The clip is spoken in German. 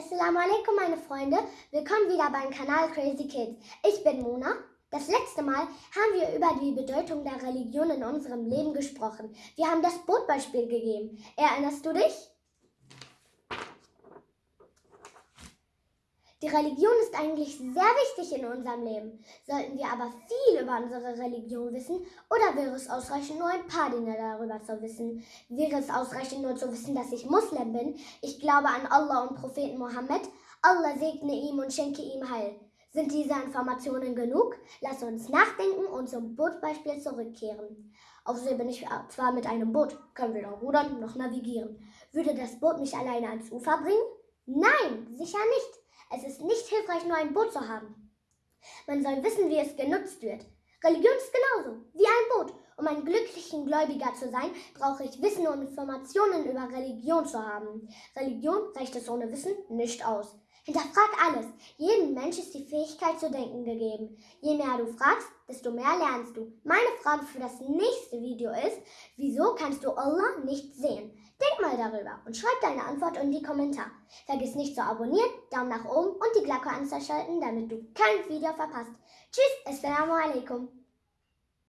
Assalamu alaikum meine Freunde, willkommen wieder beim Kanal Crazy Kids. Ich bin Mona. Das letzte Mal haben wir über die Bedeutung der Religion in unserem Leben gesprochen. Wir haben das Bootbeispiel gegeben. Erinnerst du dich? Die Religion ist eigentlich sehr wichtig in unserem Leben. Sollten wir aber viel über unsere Religion wissen oder wäre es ausreichend, nur ein paar Dinge darüber zu wissen? Wäre es ausreichend, nur zu wissen, dass ich Muslim bin? Ich glaube an Allah und Propheten Mohammed. Allah segne ihm und schenke ihm Heil. Sind diese Informationen genug? Lass uns nachdenken und zum Bootbeispiel zurückkehren. Auf See bin ich zwar mit einem Boot, können weder rudern noch navigieren. Würde das Boot mich alleine ans Ufer bringen? Nein, sicher nicht. Hilfreich, nur ein Boot zu haben. Man soll wissen, wie es genutzt wird. Religion ist genauso wie ein Boot. Um ein glücklicher Gläubiger zu sein, brauche ich Wissen und Informationen über Religion zu haben. Religion reicht es ohne Wissen nicht aus. Hinterfrag alles. Jedem Mensch ist die Fähigkeit zu denken gegeben. Je mehr du fragst, desto mehr lernst du. Meine Frage für das nächste Video ist, wieso kannst du Allah nicht sehen? Denk mal darüber und schreib deine Antwort in die Kommentare. Vergiss nicht zu abonnieren, Daumen nach oben und die Glocke anzuschalten, damit du kein Video verpasst. Tschüss, Assalamu alaikum.